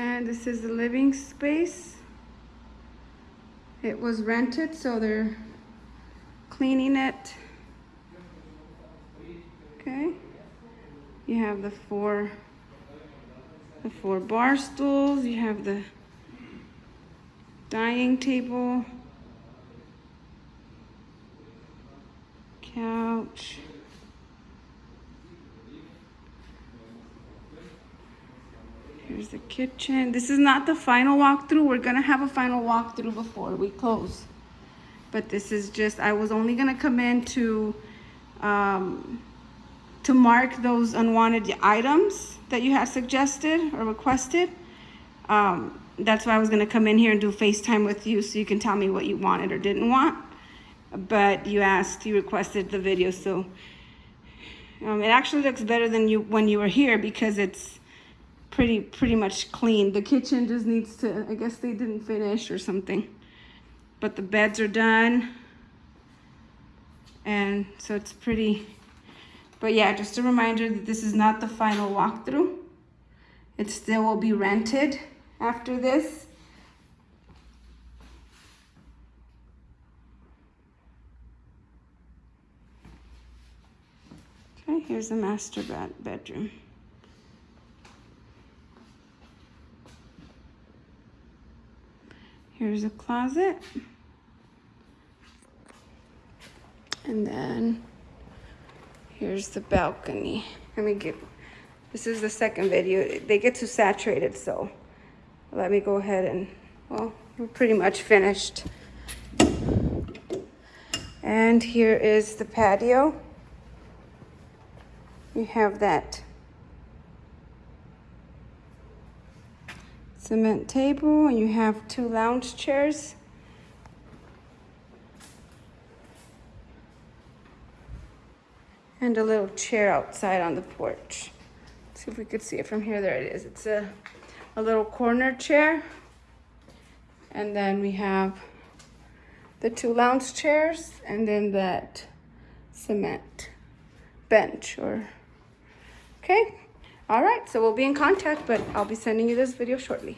And this is the living space. It was rented, so they're cleaning it. Okay. You have the four the four bar stools, you have the dining table, couch. Here's the kitchen. This is not the final walkthrough. We're gonna have a final walkthrough before we close. But this is just, I was only gonna come in to, um, to mark those unwanted items that you had suggested or requested. Um, that's why I was gonna come in here and do FaceTime with you so you can tell me what you wanted or didn't want. But you asked, you requested the video, so um, it actually looks better than you when you were here because it's pretty pretty much clean. The kitchen just needs to, I guess they didn't finish or something. But the beds are done. And so it's pretty, but yeah, just a reminder that this is not the final walkthrough. It still will be rented after this. Okay, here's the master bedroom. Here's a closet. And then here's the balcony. Let me get, this is the second video. They get too saturated, so let me go ahead and, well, we're pretty much finished. And here is the patio. You have that cement table and you have two lounge chairs. And a little chair outside on the porch. Let's see if we could see it from here. There it is. It's a, a little corner chair. And then we have the two lounge chairs and then that cement bench or, okay. All right, so we'll be in contact, but I'll be sending you this video shortly.